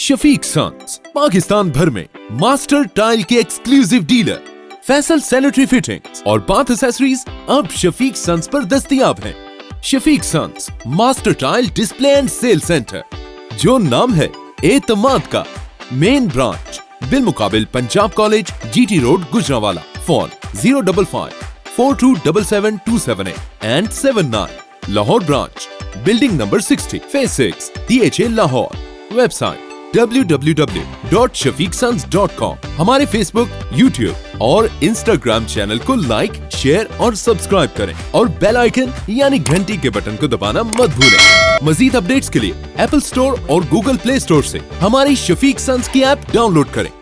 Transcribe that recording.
Shafiq sons, Pakistan भर में master tile के exclusive dealer Faisal sanitary fittings और बाथ एसेसरीज अब शफीक सन्स पर दस्तयाब हैं। Shafiq sons, master tile display and sale centre जो नाम है एतमाद का मेन ब्रांच बिल मुकाबिल Punjab college GT road Gujranwala. Phone zero double five four two double seven two seven eight and seven nine Lahore branch building number sixty phase six D H A Lahore. Website www.shafiqsons.com हमारे Facebook YouTube और Instagram channel को like share और subscribe करें। और bell icon यानी घंटी के button को दबाना मत भूलें। मजीद अपडेट्स के लिए एप्पल स्टोर और गूगल प्ले स्टोर से हमारी शफीक सन्स की ऐप डाउनलोड करें।